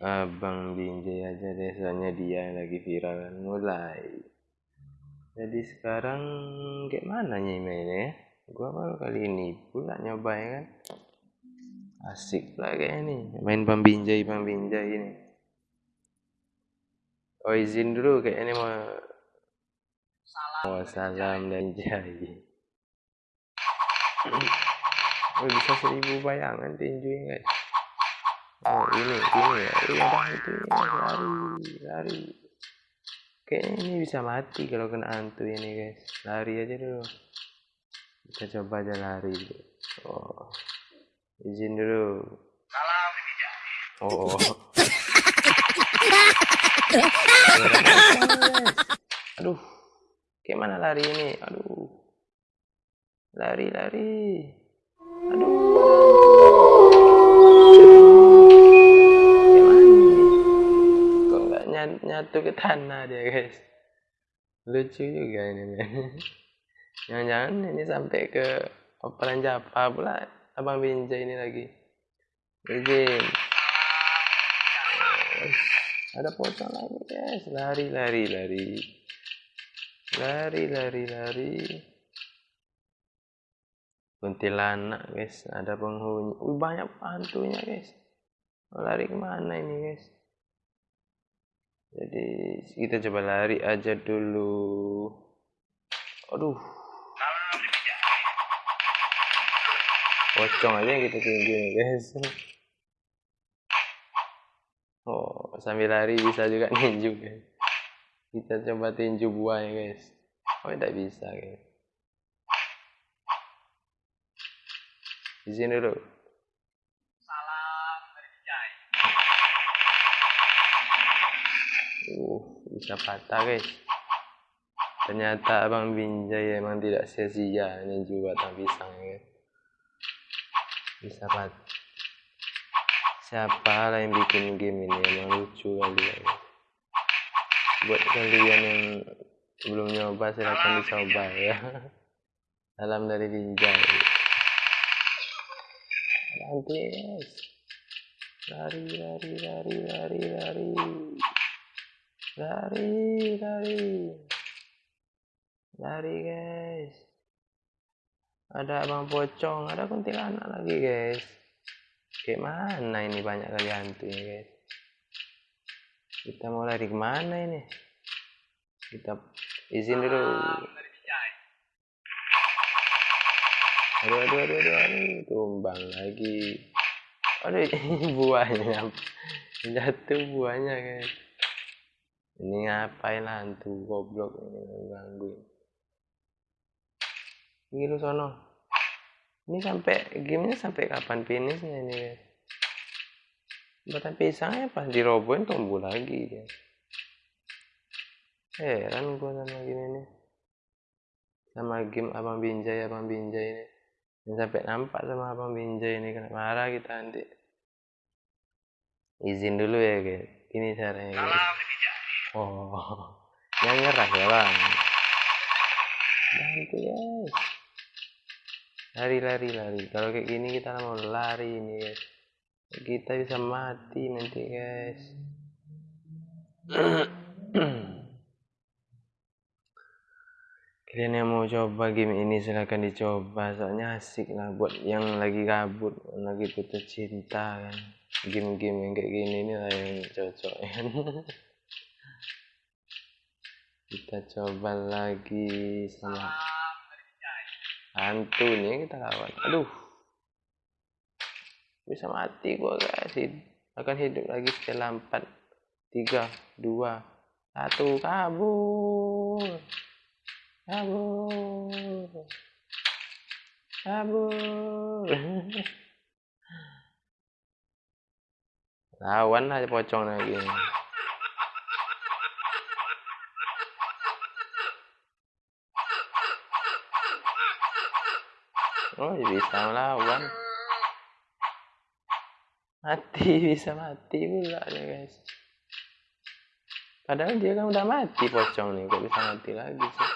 Abang Binjai aja deh soalnya dia yang lagi viral kan mulai. Jadi sekarang kayak mana nih mainnya ya? Gua baru kali ini pula nyoba ya kan? Asik lah kayaknya nih main Bang Binjai Bang Binjai ini. Oh izin dulu kayaknya mau salam. Oh salam dan jai oh bisa seribu bayangan tinjunya guys oh ini ini ya? Ini ada itu lari lari. Kayaknya ini bisa mati kalau kena hantu ini guys. Lari aja dulu. Kita coba aja lari. Oh izin dulu. Salam oh, oh. aduh gimana lari ini? Aduh. Lari lari nyatu ke tanah dia guys. Lucu juga ini jangan-jangan ini sampai ke operan Japa pula. Abang Binja ini lagi. Izin ada pocong lagi guys. Lari lari lari. Lari lari lari. Kuntilanak guys. Ada penghuni. Banyak hantunya guys. Lari ke mana ini guys jadi kita coba lari aja dulu. Aduh. Pocong aja kita tinggi guys. Oh sambil lari bisa juga ninju guys. Kita coba tinju buah ya guys. Oh tidak bisa guys. Izin dulu bisa patah guys ternyata abang Binjai emang tidak sia-sia ini juga batang pisang ya. Bisa patah siapa lah yang bikin game ini? Emang lucu kali ya. Buat kalian yang belum nyoba silahkan dicoba ya. Salam dari Binjai. Nanti guys lari lari lari lari lari lari lari. Lari guys. Ada abang pocong ada kuntilanak lagi guys. Kayak mana ini banyak kali hantu ini guys? Kita mau lari ke mana ini? Kita izin dulu. Aduh aduh aduh aduh, aduh. tumbang lagi. Aduh buahnya. Jatuh buahnya guys ini ngapain hantu goblok ini gangguin? Ini lu sono. Ini sampai gamenya sampai kapan finishnya ini guys batang pisangnya pas dirobohin tumbuh lagi guys heran gua sama gini nih sama game abang binjai abang binjai ini. Yang sampai nampak sama abang binjai ini kena marah kita nanti. Izin dulu ya guys ini caranya guys Oh, yang nyerah ya bang. Bantu guys. Lari lari lari. Kalau kayak gini kita mau lari ini guys. Kita bisa mati nanti guys. Kalian yang mau coba game ini silahkan dicoba soalnya asik lah buat yang lagi kabut lagi putus cinta kan game-game yang kayak gini ini lah yang cocok kan kita coba lagi sama hantu nih kita lawan. Aduh. Bisa mati gua guys. Akan hidup lagi setelah empat tiga dua satu. Kabur. Kabur. Kabur. Lawan aja pocong lagi oh ya bisa melawan. Mati bisa mati pula ya guys. Padahal dia kan udah mati pocong nih. Kok bisa mati lagi sih